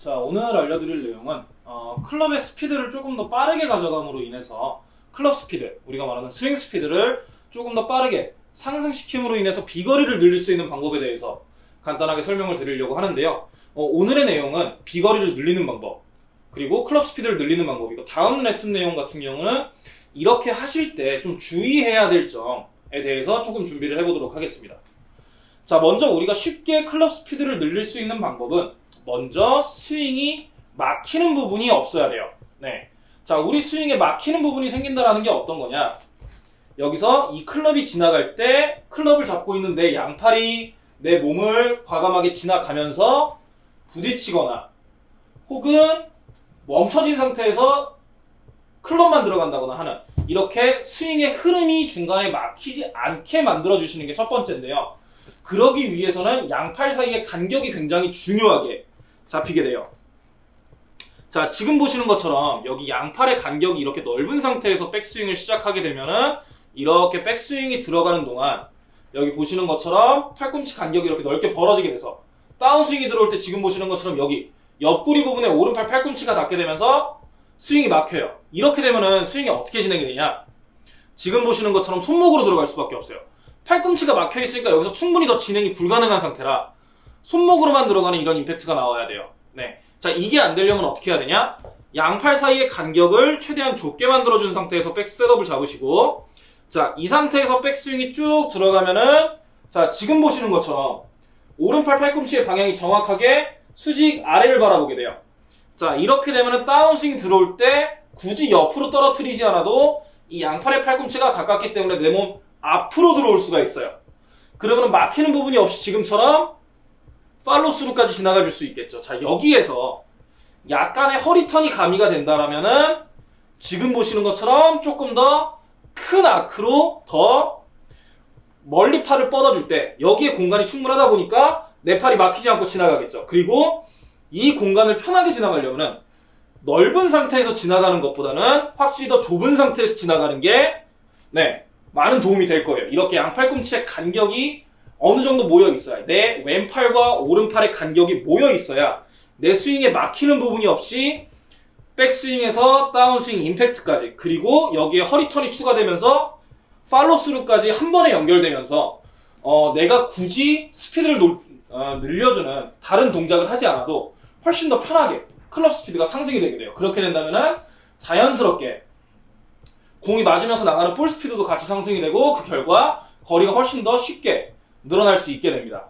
자, 오늘 알려드릴 내용은 어, 클럽의 스피드를 조금 더 빠르게 가져감으로 인해서 클럽 스피드, 우리가 말하는 스윙 스피드를 조금 더 빠르게 상승시킴으로 인해서 비거리를 늘릴 수 있는 방법에 대해서 간단하게 설명을 드리려고 하는데요. 어, 오늘의 내용은 비거리를 늘리는 방법, 그리고 클럽 스피드를 늘리는 방법이고 다음 레슨 내용 같은 경우는 이렇게 하실 때 좀 주의해야 될 점에 대해서 조금 준비를 해보도록 하겠습니다. 자, 먼저 우리가 쉽게 클럽 스피드를 늘릴 수 있는 방법은 먼저 스윙이 막히는 부분이 없어야 돼요. 네. 자, 우리 스윙에 막히는 부분이 생긴다라는 게 어떤 거냐? 여기서 이 클럽이 지나갈 때 클럽을 잡고 있는 내 양팔이 내 몸을 과감하게 지나가면서 부딪히거나 혹은 멈춰진 상태에서 클럽만 들어간다거나 하는 이렇게 스윙의 흐름이 중간에 막히지 않게 만들어 주시는 게 첫 번째인데요. 그러기 위해서는 양팔 사이의 간격이 굉장히 중요하게 잡히게 돼요. 자, 지금 보시는 것처럼 여기 양팔의 간격이 이렇게 넓은 상태에서 백스윙을 시작하게 되면은 이렇게 백스윙이 들어가는 동안 여기 보시는 것처럼 팔꿈치 간격이 이렇게 넓게 벌어지게 돼서 다운스윙이 들어올 때 지금 보시는 것처럼 여기 옆구리 부분에 오른팔 팔꿈치가 닿게 되면서 스윙이 막혀요. 이렇게 되면은 스윙이 어떻게 진행이 되냐? 지금 보시는 것처럼 손목으로 들어갈 수밖에 없어요. 팔꿈치가 막혀 있으니까 여기서 충분히 더 진행이 불가능한 상태라 손목으로만 들어가는 이런 임팩트가 나와야 돼요. 네. 자, 이게 안 되려면 어떻게 해야 되냐? 양팔 사이의 간격을 최대한 좁게 만들어준 상태에서 백 셋업을 잡으시고, 자, 이 상태에서 백스윙이 쭉 들어가면은, 자, 지금 보시는 것처럼, 오른팔 팔꿈치의 방향이 정확하게 수직 아래를 바라보게 돼요. 자, 이렇게 되면은 다운스윙 들어올 때, 굳이 옆으로 떨어뜨리지 않아도, 이 양팔의 팔꿈치가 가깝기 때문에 내 몸 앞으로 들어올 수가 있어요. 그러면 막히는 부분이 없이 지금처럼 팔로스루까지 지나가 줄 수 있겠죠. 자, 여기에서 약간의 허리턴이 가미가 된다라면은 지금 보시는 것처럼 조금 더 큰 아크로 더 멀리 팔을 뻗어줄 때 여기에 공간이 충분하다 보니까 내 팔이 막히지 않고 지나가겠죠. 그리고 이 공간을 편하게 지나가려면은 넓은 상태에서 지나가는 것보다는 확실히 더 좁은 상태에서 지나가는 게 네, 많은 도움이 될 거예요. 이렇게 양팔꿈치의 간격이 어느 정도 모여 있어야 내 왼팔과 오른팔의 간격이 모여 있어야 내 스윙에 막히는 부분이 없이 백스윙에서 다운스윙 임팩트까지 그리고 여기에 허리턴이 추가되면서 팔로스루까지 한 번에 연결되면서 어, 내가 굳이 스피드를 놀- 어, 늘려주는 다른 동작을 하지 않아도 훨씬 더 편하게 클럽 스피드가 상승이 되게 돼요. 그렇게 된다면은 자연스럽게 공이 맞으면서 나가는 볼 스피드도 같이 상승이 되고 그 결과 거리가 훨씬 더 쉽게 늘어날 수 있게 됩니다.